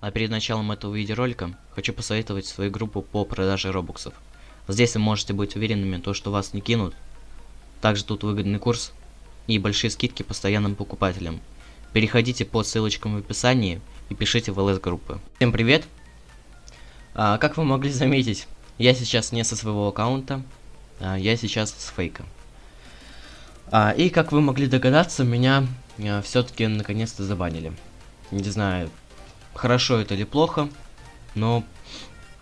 А перед началом этого видеоролика хочу посоветовать свою группу по продаже робоксов. Здесь вы можете быть уверенными, то, что вас не кинут. Также тут выгодный курс и большие скидки постоянным покупателям. Переходите по ссылочкам в описании и пишите в ЛС-группы. Всем привет! А, как вы могли заметить, я сейчас не со своего аккаунта, а я сейчас с фейка. А, и как вы могли догадаться, меня а, все-таки наконец-то забанили. Не знаю, хорошо это или плохо, но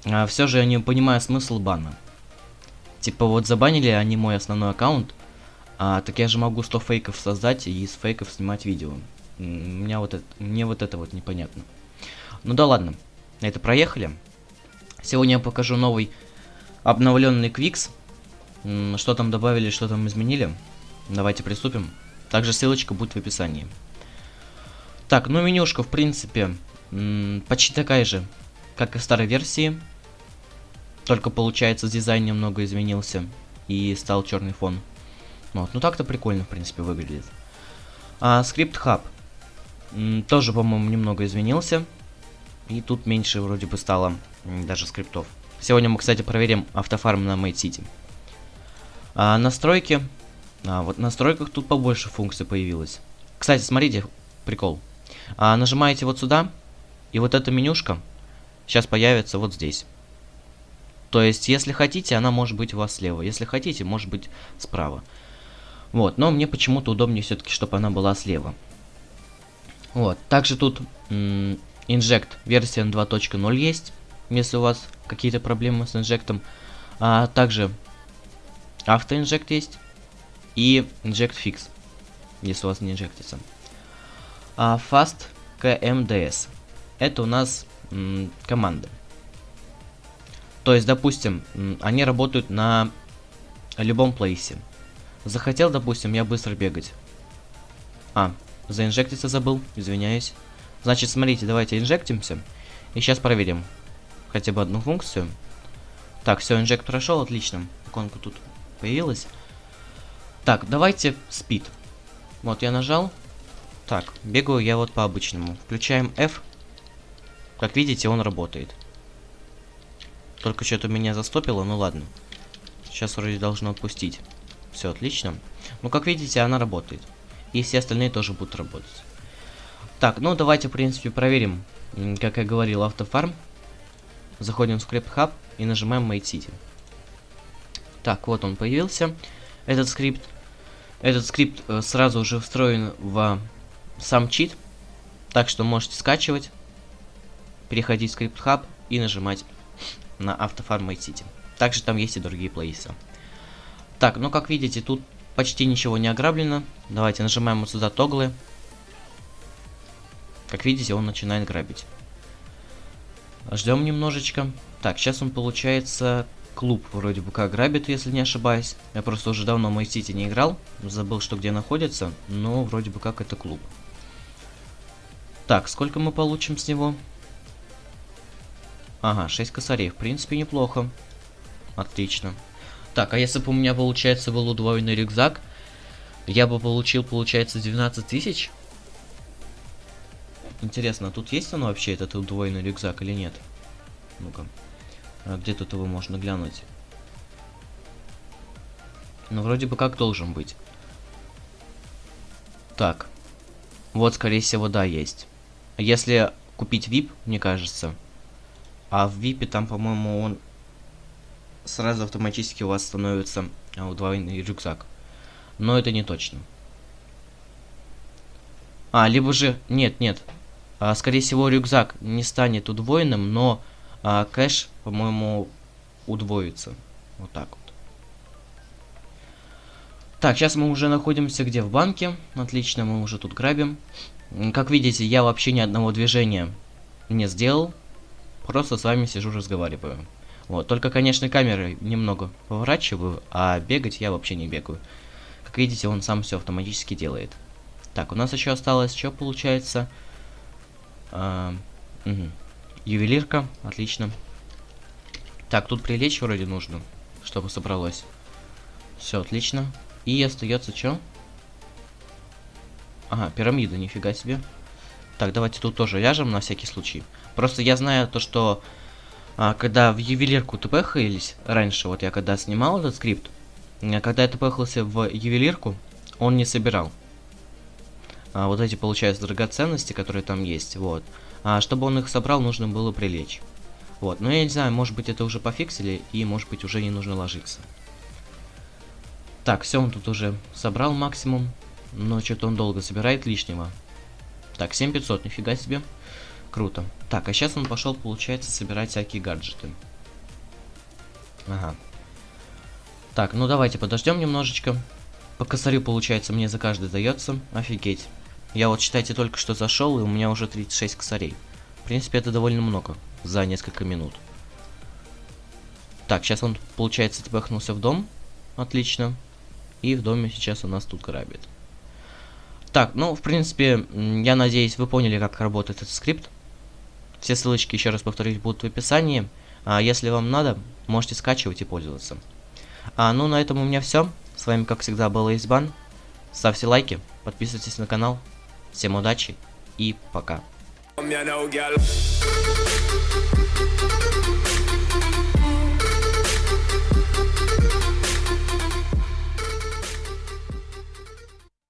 а, все же я не понимаю смысл бана. Типа вот забанили они мой основной аккаунт, а так я же могу 100 фейков создать и из фейков снимать видео. Меня вот это, мне вот это вот непонятно. Ну да ладно, это проехали. Сегодня я покажу новый обновленный Квикс. Что там добавили, что там изменили. Давайте приступим. Также ссылочка будет в описании. Так, ну менюшка в принципе почти такая же, как и в старой версии. Только получается дизайн немного изменился и стал черный фон. Вот, ну так-то прикольно в принципе выглядит. А, скрипт хаб тоже, по-моему, немного изменился. И тут меньше вроде бы стало даже скриптов. Сегодня мы, кстати, проверим автофарм на Made City. А, настройки. А, вот в настройках тут побольше функций появилось. Кстати, смотрите, прикол. А, нажимаете вот сюда, и вот эта менюшка сейчас появится вот здесь. То есть, если хотите, она может быть у вас слева. Если хотите, может быть справа. Вот, но мне почему-то удобнее все-таки, чтобы она была слева. Вот, также тут инжект версия 2.0 есть, если у вас какие-то проблемы с инжектом. А также автоинжект есть и inject fix, если у вас не инжектится. А fast KMDS это у нас команды. То есть, допустим, они работают на любом плейсе. Захотел, допустим, я быстро бегать. А, Заинжектиться забыл, извиняюсь. Значит, смотрите, давайте инжектимся. И сейчас проверим хотя бы одну функцию. Так, все, инжект прошел, отлично. Иконка тут появилась. Так, давайте спид. Вот, я нажал. Так, бегаю я вот по обычному. Включаем F. Как видите, он работает. Только что-то меня застопило, ну ладно. Сейчас вроде должно отпустить. Все отлично. Ну, как видите, она работает. И все остальные тоже будут работать. Так, ну давайте, в принципе, проверим, как я говорил, автофарм. Заходим в Script Hub и нажимаем Made City. Так, вот он появился, этот скрипт. Этот скрипт э, сразу уже встроен в сам чит, так что можете скачивать, переходить в Script Hub и нажимать на автофарм City. Также там есть и другие плейсы. Так, ну как видите, тут Почти ничего не ограблено. Давайте нажимаем вот сюда тоглы. Как видите, он начинает грабить. Ждем немножечко. Так, сейчас он получается клуб вроде бы как грабит, если не ошибаюсь. Я просто уже давно мой сити не играл. Забыл, что где находится. Но вроде бы как это клуб. Так, сколько мы получим с него? Ага, 6 косарей. В принципе, неплохо. Отлично. Так, а если бы у меня, получается, был удвоенный рюкзак, я бы получил, получается, 12 тысяч? Интересно, а тут есть он вообще, этот удвоенный рюкзак или нет? Ну-ка. А где тут его можно глянуть? Ну, вроде бы как должен быть. Так. Вот, скорее всего, да, есть. Если купить VIP, мне кажется. А в VIP там, по-моему, он сразу автоматически у вас становится а, удвоенный рюкзак. Но это не точно. А, либо же... Нет, нет. А, скорее всего, рюкзак не станет удвоенным, но а, кэш, по-моему, удвоится. Вот так вот. Так, сейчас мы уже находимся где? В банке. Отлично, мы уже тут грабим. Как видите, я вообще ни одного движения не сделал. Просто с вами сижу, разговариваю. Вот, только, конечно, камеры немного поворачиваю, а бегать я вообще не бегаю. Как видите, он сам все автоматически делает. Так, у нас еще осталось, что получается? А, угу. Ювелирка, отлично. Так, тут прилечь вроде нужно, чтобы собралось. Все, отлично. И остается что? Ага, пирамида, нифига себе. Так, давайте тут тоже ляжем на всякий случай. Просто я знаю то, что а, когда в ювелирку тпхались раньше, вот я когда снимал этот скрипт, а, когда я тпхался в ювелирку, он не собирал. А, вот эти, получается, драгоценности, которые там есть, вот. А, чтобы он их собрал, нужно было прилечь. Вот, но я не знаю, может быть это уже пофиксили, и может быть уже не нужно ложиться. Так, все, он тут уже собрал максимум, но что-то он долго собирает лишнего. Так, 7500, нифига себе. Круто. Так, а сейчас он пошел, получается, собирать всякие гаджеты. Ага. Так, ну давайте подождем немножечко. По косарю, получается, мне за каждый дается. Офигеть. Я вот, считайте, только что зашел, и у меня уже 36 косарей. В принципе, это довольно много за несколько минут. Так, сейчас он, получается, тпхнулся в дом. Отлично. И в доме сейчас у нас тут грабит. Так, ну, в принципе, я надеюсь, вы поняли, как работает этот скрипт. Все ссылочки, еще раз повторюсь, будут в описании. А если вам надо, можете скачивать и пользоваться. А, ну, на этом у меня все. С вами, как всегда, был Эйсбан. Ставьте лайки, подписывайтесь на канал. Всем удачи и пока.